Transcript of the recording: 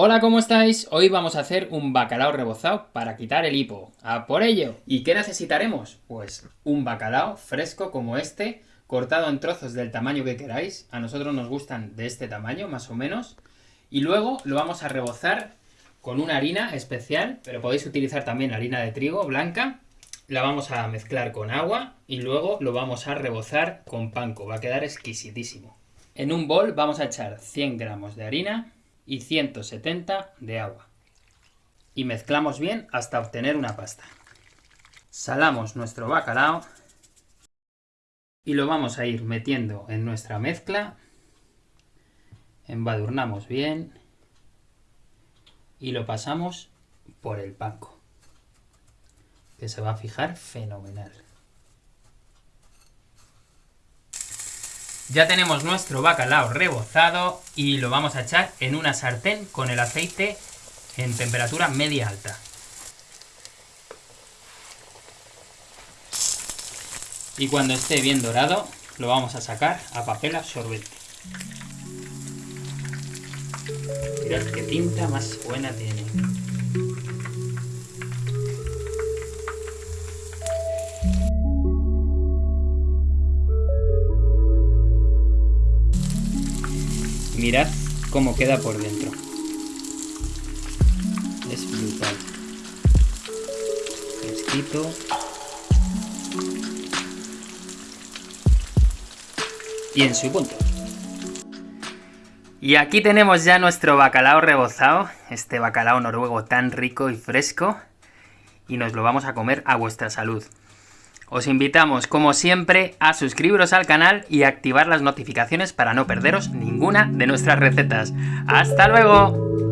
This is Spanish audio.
Hola, ¿cómo estáis? Hoy vamos a hacer un bacalao rebozado para quitar el hipo. ¡A por ello! ¿Y qué necesitaremos? Pues un bacalao fresco como este, cortado en trozos del tamaño que queráis. A nosotros nos gustan de este tamaño, más o menos. Y luego lo vamos a rebozar con una harina especial, pero podéis utilizar también harina de trigo blanca. La vamos a mezclar con agua y luego lo vamos a rebozar con panko. Va a quedar exquisitísimo. En un bol vamos a echar 100 gramos de harina, y 170 de agua. Y mezclamos bien hasta obtener una pasta. Salamos nuestro bacalao y lo vamos a ir metiendo en nuestra mezcla. Embadurnamos bien y lo pasamos por el panco, que se va a fijar fenomenal. Ya tenemos nuestro bacalao rebozado y lo vamos a echar en una sartén con el aceite en temperatura media alta. Y cuando esté bien dorado, lo vamos a sacar a papel absorbente. Mirad qué tinta más buena tiene. Mirad cómo queda por dentro. Es brutal. Fresquito. Y en su punto. Y aquí tenemos ya nuestro bacalao rebozado, este bacalao noruego tan rico y fresco, y nos lo vamos a comer a vuestra salud. Os invitamos, como siempre, a suscribiros al canal y activar las notificaciones para no perderos ninguna de nuestras recetas. ¡Hasta luego!